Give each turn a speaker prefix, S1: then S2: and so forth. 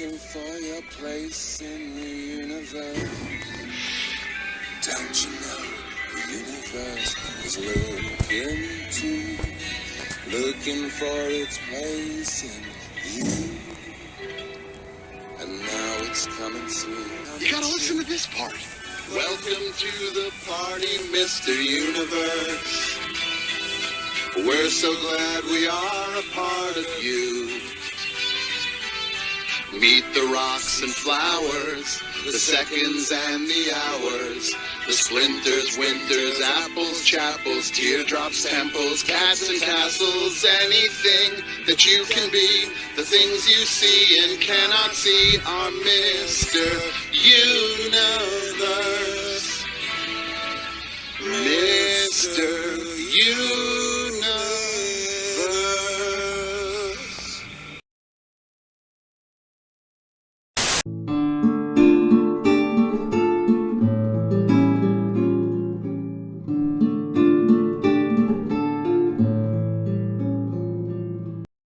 S1: looking for your place in the universe. Don't you know the universe is looking too, looking for its place in you. And now it's coming through.
S2: You gotta listen to this part.
S1: Welcome to the party, Mr. Universe. We're so glad we are a part of you. Meet the rocks and flowers, the seconds and the hours, the splinters, winters, apples, chapels, teardrops, temples, cats and castles, anything that you can be, the things you see and cannot see are Mr. Universe. Mr. Universe. you